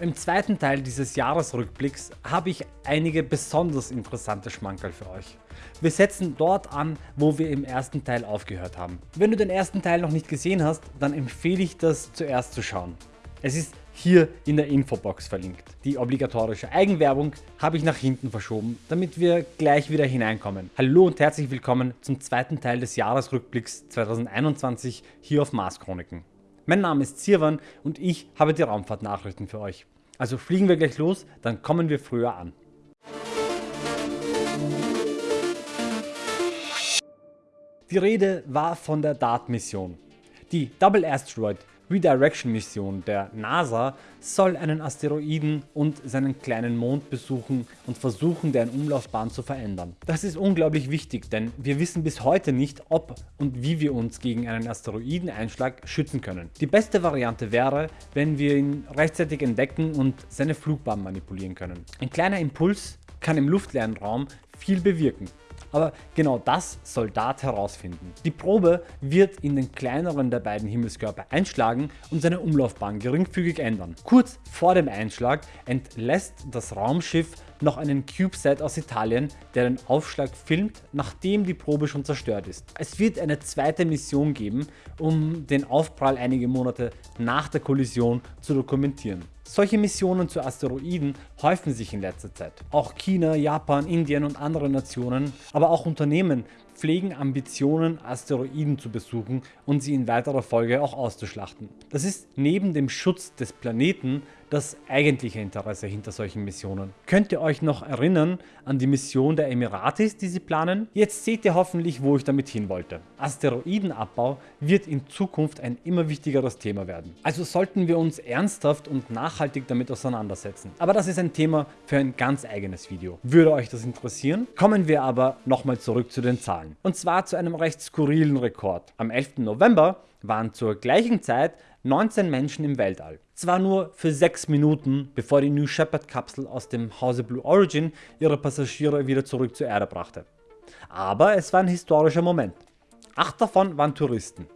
Im zweiten Teil dieses Jahresrückblicks habe ich einige besonders interessante Schmankerl für euch. Wir setzen dort an, wo wir im ersten Teil aufgehört haben. Wenn du den ersten Teil noch nicht gesehen hast, dann empfehle ich das zuerst zu schauen. Es ist hier in der Infobox verlinkt. Die obligatorische Eigenwerbung habe ich nach hinten verschoben, damit wir gleich wieder hineinkommen. Hallo und herzlich willkommen zum zweiten Teil des Jahresrückblicks 2021 hier auf Mars Chroniken. Mein Name ist Zirwan und ich habe die Raumfahrtnachrichten für euch. Also fliegen wir gleich los, dann kommen wir früher an. Die Rede war von der DART-Mission. Die Double Asteroid Redirection Mission der NASA soll einen Asteroiden und seinen kleinen Mond besuchen und versuchen deren Umlaufbahn zu verändern. Das ist unglaublich wichtig, denn wir wissen bis heute nicht ob und wie wir uns gegen einen Asteroideneinschlag schützen können. Die beste Variante wäre, wenn wir ihn rechtzeitig entdecken und seine Flugbahn manipulieren können. Ein kleiner Impuls kann im luftleeren Raum viel bewirken. Aber genau das soll DART herausfinden. Die Probe wird in den kleineren der beiden Himmelskörper einschlagen und seine Umlaufbahn geringfügig ändern. Kurz vor dem Einschlag entlässt das Raumschiff noch einen CubeSat aus Italien, der den Aufschlag filmt, nachdem die Probe schon zerstört ist. Es wird eine zweite Mission geben, um den Aufprall einige Monate nach der Kollision zu dokumentieren. Solche Missionen zu Asteroiden häufen sich in letzter Zeit. Auch China, Japan, Indien und andere Nationen, aber auch Unternehmen pflegen Ambitionen Asteroiden zu besuchen und sie in weiterer Folge auch auszuschlachten. Das ist neben dem Schutz des Planeten das eigentliche Interesse hinter solchen Missionen. Könnt ihr euch noch erinnern an die Mission der Emiratis, die sie planen? Jetzt seht ihr hoffentlich, wo ich damit hin wollte. Asteroidenabbau wird in Zukunft ein immer wichtigeres Thema werden. Also sollten wir uns ernsthaft und nachhaltig damit auseinandersetzen. Aber das ist ein Thema für ein ganz eigenes Video. Würde euch das interessieren? Kommen wir aber nochmal zurück zu den Zahlen. Und zwar zu einem recht skurrilen Rekord. Am 11. November waren zur gleichen Zeit 19 Menschen im Weltall. Zwar nur für 6 Minuten, bevor die New Shepard Kapsel aus dem Hause Blue Origin ihre Passagiere wieder zurück zur Erde brachte. Aber es war ein historischer Moment. Acht davon waren Touristen.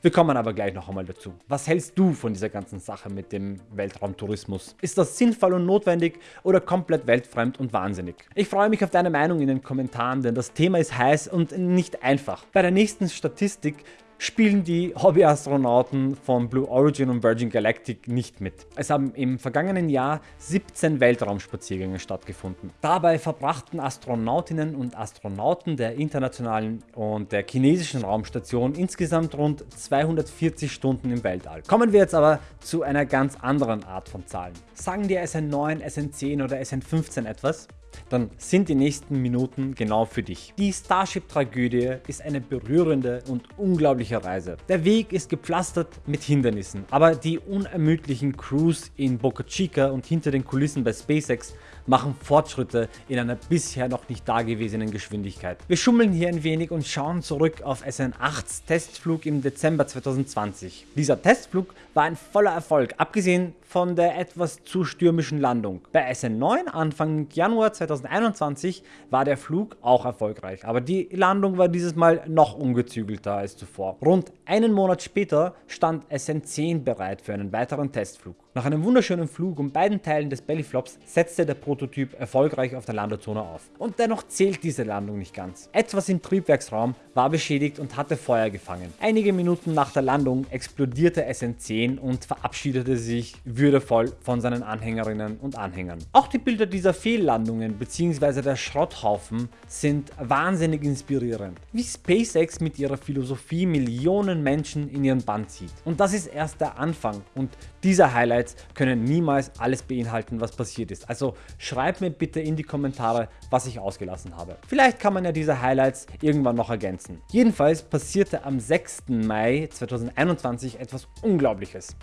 Wir kommen aber gleich noch einmal dazu. Was hältst du von dieser ganzen Sache mit dem Weltraumtourismus? Ist das sinnvoll und notwendig oder komplett weltfremd und wahnsinnig? Ich freue mich auf deine Meinung in den Kommentaren, denn das Thema ist heiß und nicht einfach. Bei der nächsten Statistik spielen die Hobbyastronauten von Blue Origin und Virgin Galactic nicht mit. Es haben im vergangenen Jahr 17 Weltraumspaziergänge stattgefunden. Dabei verbrachten Astronautinnen und Astronauten der internationalen und der chinesischen Raumstation insgesamt rund 240 Stunden im Weltall. Kommen wir jetzt aber zu einer ganz anderen Art von Zahlen. Sagen dir SN9, SN10 oder SN15 etwas? Dann sind die nächsten Minuten genau für dich. Die Starship-Tragödie ist eine berührende und unglaubliche Reise. Der Weg ist gepflastert mit Hindernissen, aber die unermüdlichen Crews in Boca Chica und hinter den Kulissen bei SpaceX machen Fortschritte in einer bisher noch nicht dagewesenen Geschwindigkeit. Wir schummeln hier ein wenig und schauen zurück auf SN8s Testflug im Dezember 2020. Dieser Testflug war ein voller Erfolg, abgesehen von der etwas zu stürmischen Landung. Bei SN9 Anfang Januar 2021 war der Flug auch erfolgreich, aber die Landung war dieses Mal noch ungezügelter als zuvor. Rund einen Monat später stand SN10 bereit für einen weiteren Testflug. Nach einem wunderschönen Flug und beiden Teilen des Bellyflops setzte der Prototyp erfolgreich auf der Landezone auf. Und dennoch zählt diese Landung nicht ganz. Etwas im Triebwerksraum war beschädigt und hatte Feuer gefangen. Einige Minuten nach der Landung explodierte SN10 und verabschiedete sich würdevoll von seinen Anhängerinnen und Anhängern. Auch die Bilder dieser Fehllandungen bzw. der Schrotthaufen sind wahnsinnig inspirierend. Wie SpaceX mit ihrer Philosophie Millionen Menschen in ihren Bann zieht. Und das ist erst der Anfang und dieser Highlights können niemals alles beinhalten was passiert ist, also schreib mir bitte in die Kommentare was ich ausgelassen habe. Vielleicht kann man ja diese Highlights irgendwann noch ergänzen. Jedenfalls passierte am 6. Mai 2021 etwas unglaubliches.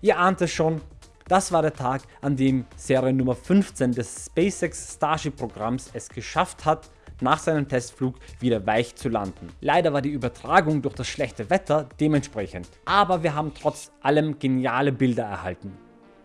Ihr ahnt es schon, das war der Tag, an dem Serie Nummer 15 des SpaceX Starship Programms es geschafft hat, nach seinem Testflug wieder weich zu landen. Leider war die Übertragung durch das schlechte Wetter dementsprechend. Aber wir haben trotz allem geniale Bilder erhalten.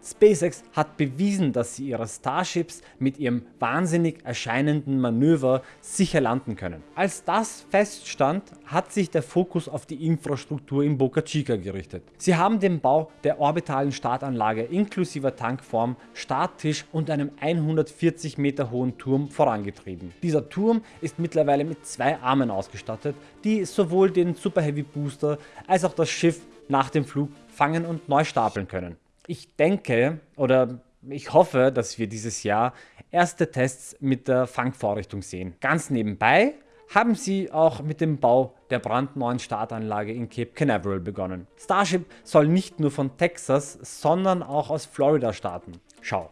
SpaceX hat bewiesen, dass sie ihre Starships mit ihrem wahnsinnig erscheinenden Manöver sicher landen können. Als das feststand, hat sich der Fokus auf die Infrastruktur in Boca Chica gerichtet. Sie haben den Bau der orbitalen Startanlage inklusive Tankform, Starttisch und einem 140 Meter hohen Turm vorangetrieben. Dieser Turm ist mittlerweile mit zwei Armen ausgestattet, die sowohl den Super Heavy Booster als auch das Schiff nach dem Flug fangen und neu stapeln können. Ich denke oder ich hoffe, dass wir dieses Jahr erste Tests mit der Fangvorrichtung sehen. Ganz nebenbei haben sie auch mit dem Bau der brandneuen Startanlage in Cape Canaveral begonnen. Starship soll nicht nur von Texas, sondern auch aus Florida starten. Schau,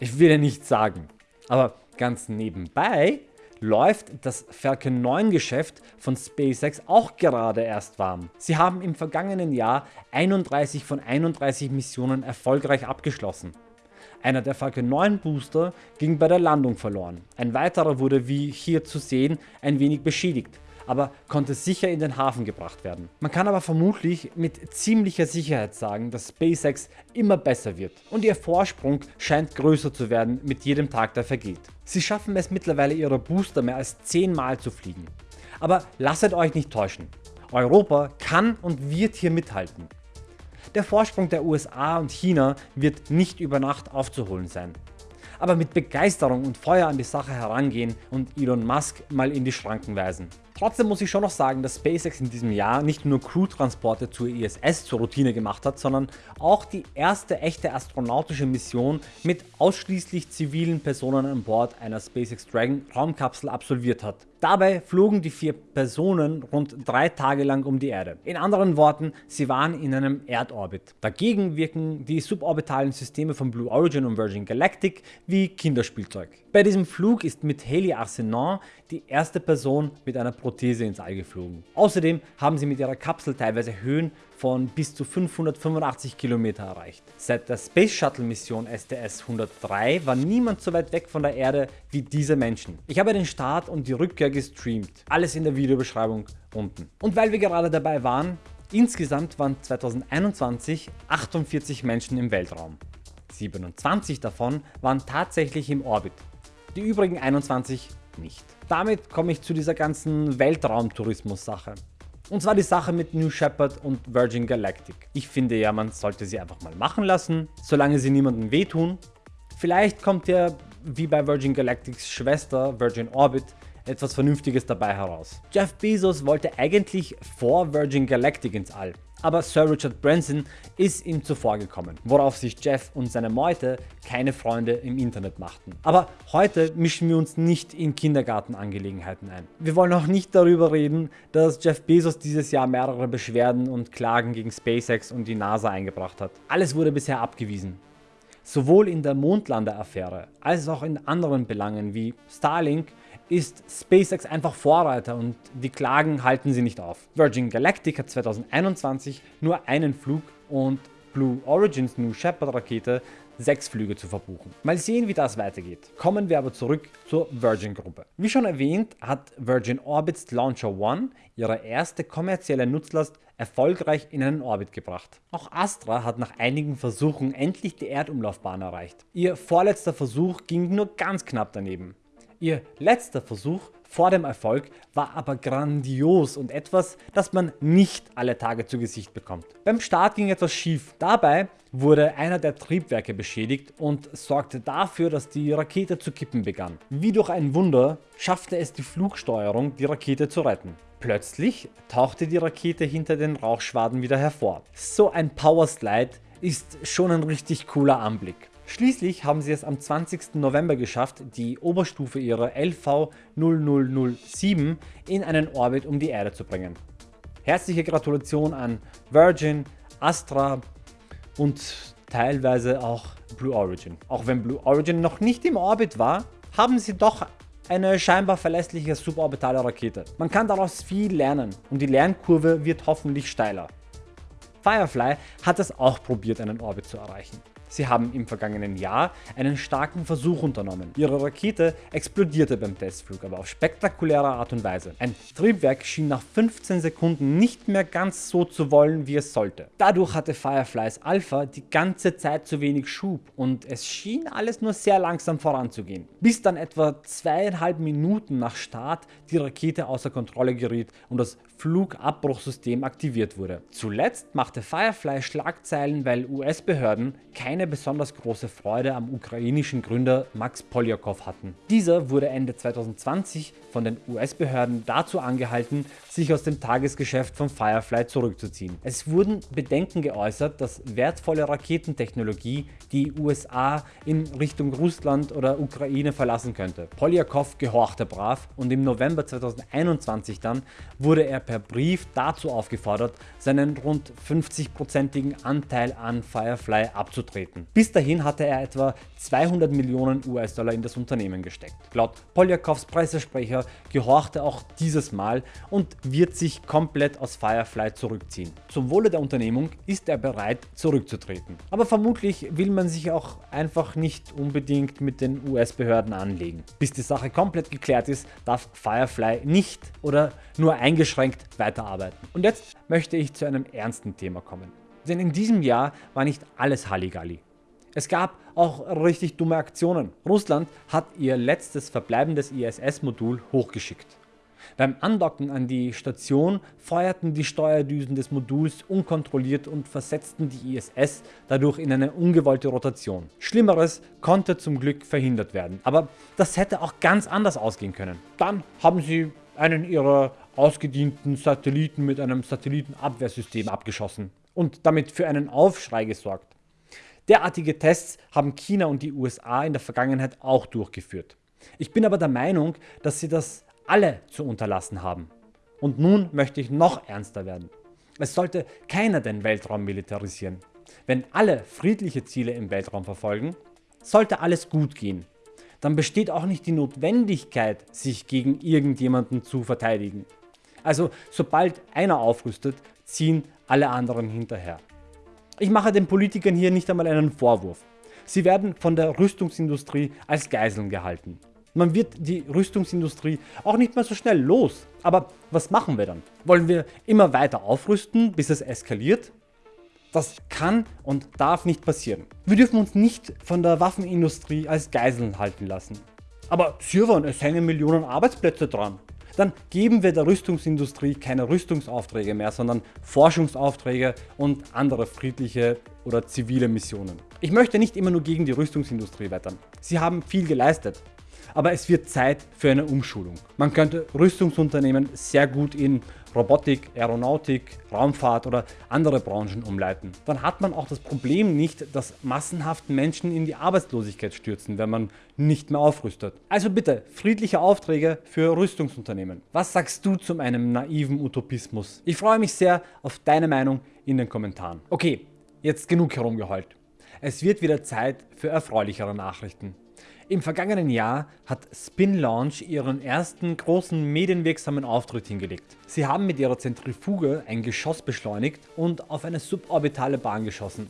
ich will ja nichts sagen, aber ganz nebenbei läuft das Falcon 9 Geschäft von SpaceX auch gerade erst warm. Sie haben im vergangenen Jahr 31 von 31 Missionen erfolgreich abgeschlossen. Einer der Falcon 9 Booster ging bei der Landung verloren. Ein weiterer wurde wie hier zu sehen ein wenig beschädigt aber konnte sicher in den Hafen gebracht werden. Man kann aber vermutlich mit ziemlicher Sicherheit sagen, dass SpaceX immer besser wird und ihr Vorsprung scheint größer zu werden mit jedem Tag der vergeht. Sie schaffen es mittlerweile ihre Booster mehr als 10 Mal zu fliegen. Aber lasset euch nicht täuschen, Europa kann und wird hier mithalten. Der Vorsprung der USA und China wird nicht über Nacht aufzuholen sein aber mit Begeisterung und Feuer an die Sache herangehen und Elon Musk mal in die Schranken weisen. Trotzdem muss ich schon noch sagen, dass SpaceX in diesem Jahr nicht nur Crew-Transporte zur ISS zur Routine gemacht hat, sondern auch die erste echte astronautische Mission mit ausschließlich zivilen Personen an Bord einer SpaceX Dragon Raumkapsel absolviert hat. Dabei flogen die vier Personen rund drei Tage lang um die Erde. In anderen Worten, sie waren in einem Erdorbit. Dagegen wirken die suborbitalen Systeme von Blue Origin und Virgin Galactic wie Kinderspielzeug. Bei diesem Flug ist mit Haley Arsenault die erste Person mit einer Prothese ins All geflogen. Außerdem haben sie mit ihrer Kapsel teilweise Höhen von bis zu 585 km erreicht. Seit der Space Shuttle Mission STS-103 war niemand so weit weg von der Erde wie diese Menschen. Ich habe den Start und die Rückkehr gestreamt, alles in der Videobeschreibung unten. Und weil wir gerade dabei waren, insgesamt waren 2021 48 Menschen im Weltraum. 27 davon waren tatsächlich im Orbit, die übrigen 21 nicht. Damit komme ich zu dieser ganzen Weltraumtourismus-Sache. Und zwar die Sache mit New Shepard und Virgin Galactic. Ich finde ja, man sollte sie einfach mal machen lassen, solange sie niemandem wehtun. Vielleicht kommt ja, wie bei Virgin Galactics Schwester Virgin Orbit, etwas Vernünftiges dabei heraus. Jeff Bezos wollte eigentlich vor Virgin Galactic ins All, aber Sir Richard Branson ist ihm zuvor gekommen, worauf sich Jeff und seine Meute keine Freunde im Internet machten. Aber heute mischen wir uns nicht in Kindergartenangelegenheiten ein. Wir wollen auch nicht darüber reden, dass Jeff Bezos dieses Jahr mehrere Beschwerden und Klagen gegen SpaceX und die NASA eingebracht hat. Alles wurde bisher abgewiesen. Sowohl in der Mondlander-Affäre als auch in anderen Belangen wie Starlink ist SpaceX einfach Vorreiter und die Klagen halten sie nicht auf. Virgin Galactic hat 2021 nur einen Flug und Blue Origins New Shepard Rakete sechs Flüge zu verbuchen. Mal sehen wie das weitergeht. Kommen wir aber zurück zur Virgin Gruppe. Wie schon erwähnt hat Virgin Orbits Launcher One ihre erste kommerzielle Nutzlast erfolgreich in einen Orbit gebracht. Auch Astra hat nach einigen Versuchen endlich die Erdumlaufbahn erreicht. Ihr vorletzter Versuch ging nur ganz knapp daneben. Ihr letzter Versuch vor dem Erfolg war aber grandios und etwas, das man nicht alle Tage zu Gesicht bekommt. Beim Start ging etwas schief. Dabei wurde einer der Triebwerke beschädigt und sorgte dafür, dass die Rakete zu kippen begann. Wie durch ein Wunder schaffte es die Flugsteuerung, die Rakete zu retten. Plötzlich tauchte die Rakete hinter den Rauchschwaden wieder hervor. So ein Powerslide ist schon ein richtig cooler Anblick. Schließlich haben sie es am 20. November geschafft, die Oberstufe ihrer LV0007 in einen Orbit um die Erde zu bringen. Herzliche Gratulation an Virgin, Astra und teilweise auch Blue Origin. Auch wenn Blue Origin noch nicht im Orbit war, haben sie doch eine scheinbar verlässliche suborbitale Rakete. Man kann daraus viel lernen und die Lernkurve wird hoffentlich steiler. Firefly hat es auch probiert einen Orbit zu erreichen. Sie haben im vergangenen Jahr einen starken Versuch unternommen. Ihre Rakete explodierte beim Testflug, aber auf spektakuläre Art und Weise. Ein Triebwerk schien nach 15 Sekunden nicht mehr ganz so zu wollen, wie es sollte. Dadurch hatte Fireflies Alpha die ganze Zeit zu wenig Schub und es schien alles nur sehr langsam voranzugehen. Bis dann etwa zweieinhalb Minuten nach Start die Rakete außer Kontrolle geriet und das Flugabbruchsystem aktiviert wurde. Zuletzt machte Firefly Schlagzeilen, weil US-Behörden keine besonders große Freude am ukrainischen Gründer Max Polyakov hatten. Dieser wurde Ende 2020 von den US-Behörden dazu angehalten, sich aus dem Tagesgeschäft von Firefly zurückzuziehen. Es wurden Bedenken geäußert, dass wertvolle Raketentechnologie die USA in Richtung Russland oder Ukraine verlassen könnte. Polyakov gehorchte brav und im November 2021 dann wurde er per Brief dazu aufgefordert, seinen rund 50%igen Anteil an Firefly abzutreten. Bis dahin hatte er etwa 200 Millionen US-Dollar in das Unternehmen gesteckt. Laut Polyakovs Pressesprecher gehorchte auch dieses Mal und wird sich komplett aus Firefly zurückziehen. Zum Wohle der Unternehmung ist er bereit zurückzutreten. Aber vermutlich will man sich auch einfach nicht unbedingt mit den US-Behörden anlegen. Bis die Sache komplett geklärt ist, darf Firefly nicht oder nur eingeschränkt weiterarbeiten. Und jetzt möchte ich zu einem ernsten Thema kommen. Denn in diesem Jahr war nicht alles Halligalli. Es gab auch richtig dumme Aktionen. Russland hat ihr letztes verbleibendes ISS-Modul hochgeschickt. Beim Andocken an die Station feuerten die Steuerdüsen des Moduls unkontrolliert und versetzten die ISS dadurch in eine ungewollte Rotation. Schlimmeres konnte zum Glück verhindert werden, aber das hätte auch ganz anders ausgehen können. Dann haben sie einen ihrer ausgedienten Satelliten mit einem Satellitenabwehrsystem abgeschossen und damit für einen Aufschrei gesorgt. Derartige Tests haben China und die USA in der Vergangenheit auch durchgeführt. Ich bin aber der Meinung, dass sie das alle zu unterlassen haben. Und nun möchte ich noch ernster werden. Es sollte keiner den Weltraum militarisieren. Wenn alle friedliche Ziele im Weltraum verfolgen, sollte alles gut gehen. Dann besteht auch nicht die Notwendigkeit, sich gegen irgendjemanden zu verteidigen. Also sobald einer aufrüstet, ziehen alle anderen hinterher. Ich mache den Politikern hier nicht einmal einen Vorwurf. Sie werden von der Rüstungsindustrie als Geiseln gehalten. Man wird die Rüstungsindustrie auch nicht mehr so schnell los. Aber was machen wir dann? Wollen wir immer weiter aufrüsten, bis es eskaliert? Das kann und darf nicht passieren. Wir dürfen uns nicht von der Waffenindustrie als Geiseln halten lassen. Aber Sirwan, es hängen Millionen Arbeitsplätze dran dann geben wir der Rüstungsindustrie keine Rüstungsaufträge mehr, sondern Forschungsaufträge und andere friedliche oder zivile Missionen. Ich möchte nicht immer nur gegen die Rüstungsindustrie wettern. Sie haben viel geleistet aber es wird Zeit für eine Umschulung. Man könnte Rüstungsunternehmen sehr gut in Robotik, Aeronautik, Raumfahrt oder andere Branchen umleiten. Dann hat man auch das Problem nicht, dass massenhaft Menschen in die Arbeitslosigkeit stürzen, wenn man nicht mehr aufrüstet. Also bitte, friedliche Aufträge für Rüstungsunternehmen. Was sagst du zu einem naiven Utopismus? Ich freue mich sehr auf deine Meinung in den Kommentaren. Okay, jetzt genug herumgeheult. Es wird wieder Zeit für erfreulichere Nachrichten. Im vergangenen Jahr hat Spin Launch ihren ersten großen medienwirksamen Auftritt hingelegt. Sie haben mit ihrer Zentrifuge ein Geschoss beschleunigt und auf eine suborbitale Bahn geschossen.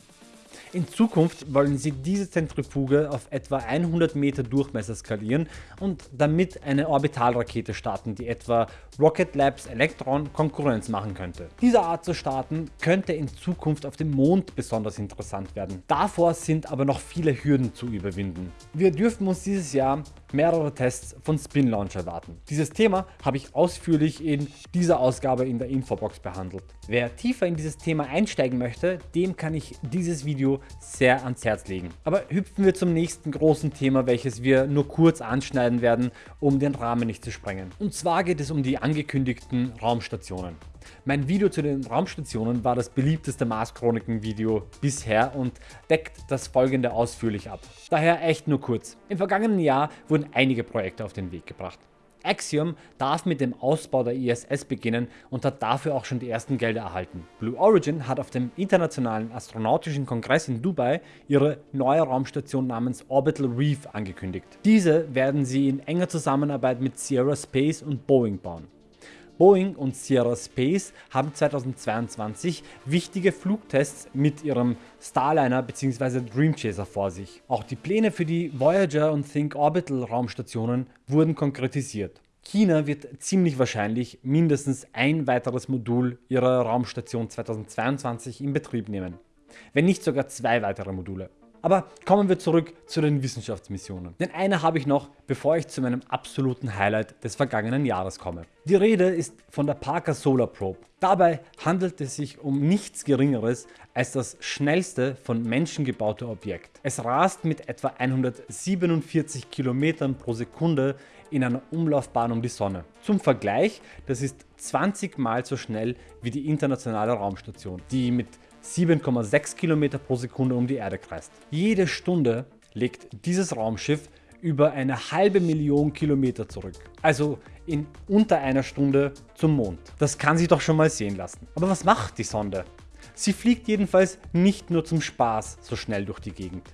In Zukunft wollen sie diese Zentrifuge auf etwa 100 Meter Durchmesser skalieren und damit eine Orbitalrakete starten, die etwa Rocket Labs Electron Konkurrenz machen könnte. Diese Art zu starten könnte in Zukunft auf dem Mond besonders interessant werden. Davor sind aber noch viele Hürden zu überwinden. Wir dürfen uns dieses Jahr mehrere Tests von Spin Launch erwarten. Dieses Thema habe ich ausführlich in dieser Ausgabe in der Infobox behandelt. Wer tiefer in dieses Thema einsteigen möchte, dem kann ich dieses Video sehr ans Herz legen. Aber hüpfen wir zum nächsten großen Thema, welches wir nur kurz anschneiden werden, um den Rahmen nicht zu sprengen. Und zwar geht es um die angekündigten Raumstationen. Mein Video zu den Raumstationen war das beliebteste Mars Chroniken Video bisher und deckt das folgende ausführlich ab. Daher echt nur kurz. Im vergangenen Jahr wurden einige Projekte auf den Weg gebracht. Axiom darf mit dem Ausbau der ISS beginnen und hat dafür auch schon die ersten Gelder erhalten. Blue Origin hat auf dem Internationalen Astronautischen Kongress in Dubai ihre neue Raumstation namens Orbital Reef angekündigt. Diese werden sie in enger Zusammenarbeit mit Sierra Space und Boeing bauen. Boeing und Sierra Space haben 2022 wichtige Flugtests mit ihrem Starliner bzw. Dream Chaser vor sich. Auch die Pläne für die Voyager und Think Orbital Raumstationen wurden konkretisiert. China wird ziemlich wahrscheinlich mindestens ein weiteres Modul ihrer Raumstation 2022 in Betrieb nehmen, wenn nicht sogar zwei weitere Module. Aber kommen wir zurück zu den Wissenschaftsmissionen. Denn eine habe ich noch, bevor ich zu meinem absoluten Highlight des vergangenen Jahres komme. Die Rede ist von der Parker Solar Probe. Dabei handelt es sich um nichts geringeres als das schnellste von Menschen gebaute Objekt. Es rast mit etwa 147 km pro Sekunde in einer Umlaufbahn um die Sonne. Zum Vergleich, das ist 20 mal so schnell wie die internationale Raumstation, die mit 7,6 km pro Sekunde um die Erde kreist. Jede Stunde legt dieses Raumschiff über eine halbe Million Kilometer zurück. Also in unter einer Stunde zum Mond. Das kann sich doch schon mal sehen lassen. Aber was macht die Sonde? Sie fliegt jedenfalls nicht nur zum Spaß so schnell durch die Gegend.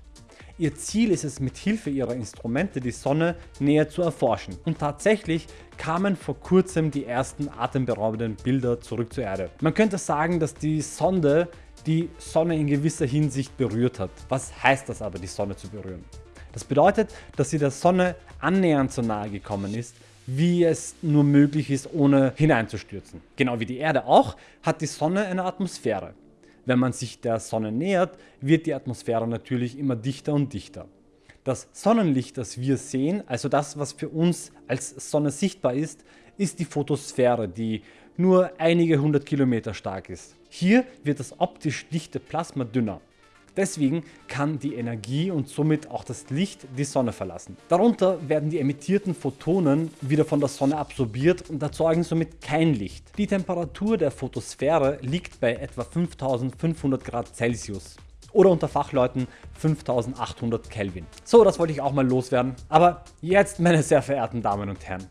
Ihr Ziel ist es mit Hilfe ihrer Instrumente die Sonne näher zu erforschen und tatsächlich kamen vor kurzem die ersten atemberaubenden Bilder zurück zur Erde. Man könnte sagen, dass die Sonde die Sonne in gewisser Hinsicht berührt hat. Was heißt das aber, die Sonne zu berühren? Das bedeutet, dass sie der Sonne annähernd so nahe gekommen ist, wie es nur möglich ist, ohne hineinzustürzen. Genau wie die Erde auch, hat die Sonne eine Atmosphäre. Wenn man sich der Sonne nähert, wird die Atmosphäre natürlich immer dichter und dichter. Das Sonnenlicht, das wir sehen, also das, was für uns als Sonne sichtbar ist, ist die Photosphäre, die nur einige hundert Kilometer stark ist. Hier wird das optisch dichte Plasma dünner. Deswegen kann die Energie und somit auch das Licht die Sonne verlassen. Darunter werden die emittierten Photonen wieder von der Sonne absorbiert und erzeugen somit kein Licht. Die Temperatur der Photosphäre liegt bei etwa 5500 Grad Celsius oder unter Fachleuten 5800 Kelvin. So, das wollte ich auch mal loswerden. Aber jetzt, meine sehr verehrten Damen und Herren,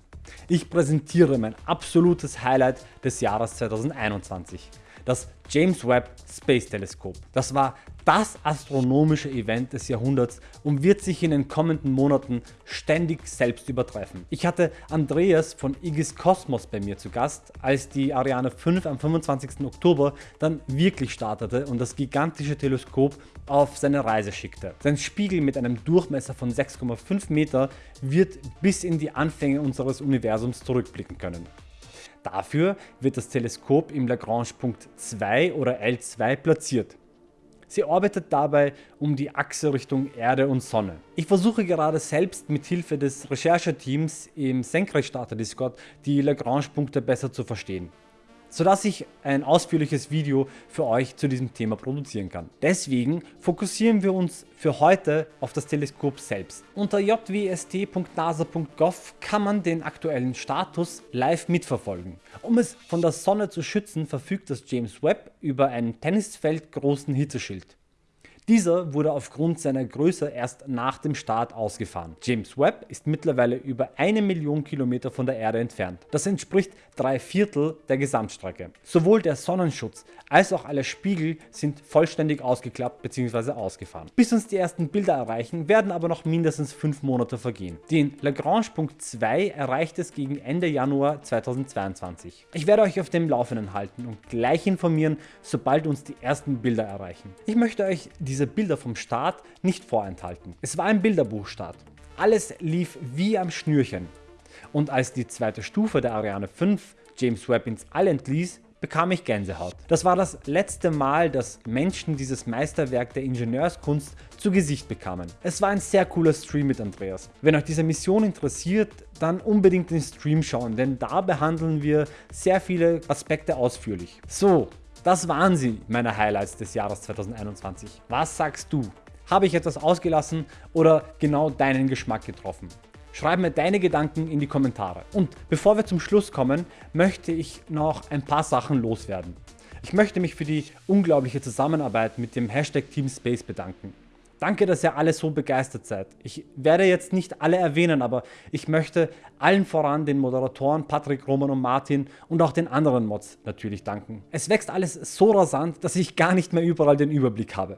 ich präsentiere mein absolutes Highlight des Jahres 2021 das James Webb Space Teleskop. Das war das astronomische Event des Jahrhunderts und wird sich in den kommenden Monaten ständig selbst übertreffen. Ich hatte Andreas von Igis Kosmos bei mir zu Gast, als die Ariane 5 am 25. Oktober dann wirklich startete und das gigantische Teleskop auf seine Reise schickte. Sein Spiegel mit einem Durchmesser von 6,5 Meter wird bis in die Anfänge unseres Universums zurückblicken können. Dafür wird das Teleskop im Lagrange-Punkt 2 oder L2 platziert. Sie arbeitet dabei um die Achse Richtung Erde und Sonne. Ich versuche gerade selbst mit Hilfe des Rechercheteams im Senkrechtstarter Discord die Lagrange-Punkte besser zu verstehen sodass ich ein ausführliches Video für euch zu diesem Thema produzieren kann. Deswegen fokussieren wir uns für heute auf das Teleskop selbst. Unter jwst.nasa.gov kann man den aktuellen Status live mitverfolgen. Um es von der Sonne zu schützen, verfügt das James Webb über einen Tennisfeld großen Hitzeschild. Dieser wurde aufgrund seiner Größe erst nach dem Start ausgefahren. James Webb ist mittlerweile über eine Million Kilometer von der Erde entfernt. Das entspricht drei Viertel der Gesamtstrecke. Sowohl der Sonnenschutz als auch alle Spiegel sind vollständig ausgeklappt bzw. ausgefahren. Bis uns die ersten Bilder erreichen, werden aber noch mindestens 5 Monate vergehen. Den Lagrange-Punkt 2 erreicht es gegen Ende Januar 2022. Ich werde euch auf dem Laufenden halten und gleich informieren, sobald uns die ersten Bilder erreichen. Ich möchte euch diese diese Bilder vom Start nicht vorenthalten. Es war ein Bilderbuchstart. Alles lief wie am Schnürchen. Und als die zweite Stufe der Ariane 5 James Webb ins All entließ, bekam ich Gänsehaut. Das war das letzte Mal, dass Menschen dieses Meisterwerk der Ingenieurskunst zu Gesicht bekamen. Es war ein sehr cooler Stream mit Andreas. Wenn euch diese Mission interessiert, dann unbedingt den Stream schauen, denn da behandeln wir sehr viele Aspekte ausführlich. So, das waren sie, meine Highlights des Jahres 2021. Was sagst du? Habe ich etwas ausgelassen oder genau deinen Geschmack getroffen? Schreib mir deine Gedanken in die Kommentare. Und bevor wir zum Schluss kommen, möchte ich noch ein paar Sachen loswerden. Ich möchte mich für die unglaubliche Zusammenarbeit mit dem Hashtag Team Space bedanken. Danke, dass ihr alle so begeistert seid. Ich werde jetzt nicht alle erwähnen, aber ich möchte allen voran den Moderatoren Patrick, Roman und Martin und auch den anderen Mods natürlich danken. Es wächst alles so rasant, dass ich gar nicht mehr überall den Überblick habe.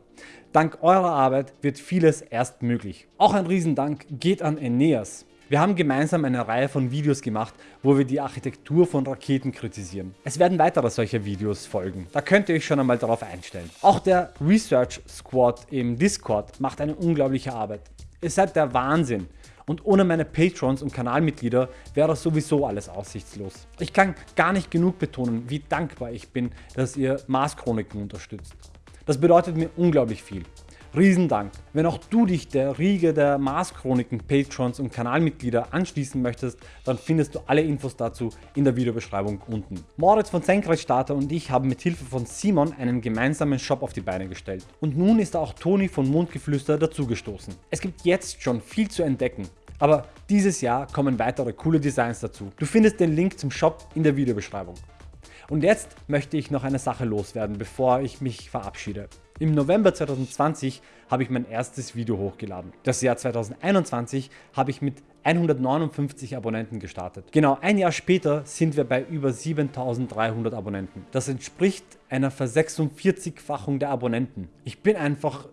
Dank eurer Arbeit wird vieles erst möglich. Auch ein Riesendank geht an Aeneas. Wir haben gemeinsam eine Reihe von Videos gemacht, wo wir die Architektur von Raketen kritisieren. Es werden weitere solcher Videos folgen, da könnt ihr euch schon einmal darauf einstellen. Auch der Research Squad im Discord macht eine unglaubliche Arbeit. Ihr seid der Wahnsinn und ohne meine Patrons und Kanalmitglieder wäre sowieso alles aussichtslos. Ich kann gar nicht genug betonen, wie dankbar ich bin, dass ihr Mars Chroniken unterstützt. Das bedeutet mir unglaublich viel. Riesendank. Wenn auch du dich der Riege der Mars Chroniken Patrons und Kanalmitglieder anschließen möchtest, dann findest du alle Infos dazu in der Videobeschreibung unten. Moritz von Senkrechtstarter und ich haben mit Hilfe von Simon einen gemeinsamen Shop auf die Beine gestellt. Und nun ist auch Toni von Mondgeflüster dazugestoßen. Es gibt jetzt schon viel zu entdecken. Aber dieses Jahr kommen weitere coole Designs dazu. Du findest den Link zum Shop in der Videobeschreibung. Und jetzt möchte ich noch eine Sache loswerden, bevor ich mich verabschiede. Im November 2020 habe ich mein erstes Video hochgeladen. Das Jahr 2021 habe ich mit 159 Abonnenten gestartet. Genau ein Jahr später sind wir bei über 7300 Abonnenten. Das entspricht einer Ver46-fachung der Abonnenten. Ich bin einfach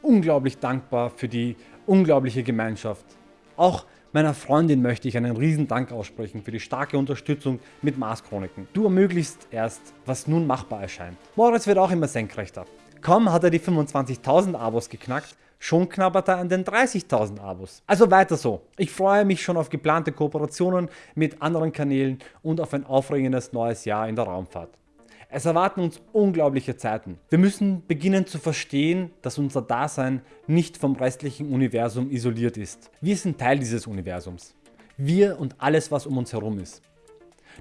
unglaublich dankbar für die unglaubliche Gemeinschaft. Auch Meiner Freundin möchte ich einen riesen Dank aussprechen für die starke Unterstützung mit Mars Chroniken. Du ermöglichst erst, was nun machbar erscheint. Moritz wird auch immer senkrechter. Kaum hat er die 25.000 Abos geknackt, schon knabbert er an den 30.000 Abos. Also weiter so. Ich freue mich schon auf geplante Kooperationen mit anderen Kanälen und auf ein aufregendes neues Jahr in der Raumfahrt. Es erwarten uns unglaubliche Zeiten. Wir müssen beginnen zu verstehen, dass unser Dasein nicht vom restlichen Universum isoliert ist. Wir sind Teil dieses Universums. Wir und alles was um uns herum ist.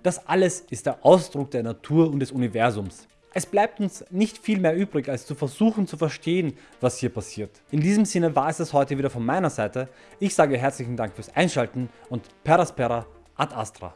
Das alles ist der Ausdruck der Natur und des Universums. Es bleibt uns nicht viel mehr übrig als zu versuchen zu verstehen was hier passiert. In diesem Sinne war es das heute wieder von meiner Seite. Ich sage herzlichen Dank fürs Einschalten und Peraspera ad Astra.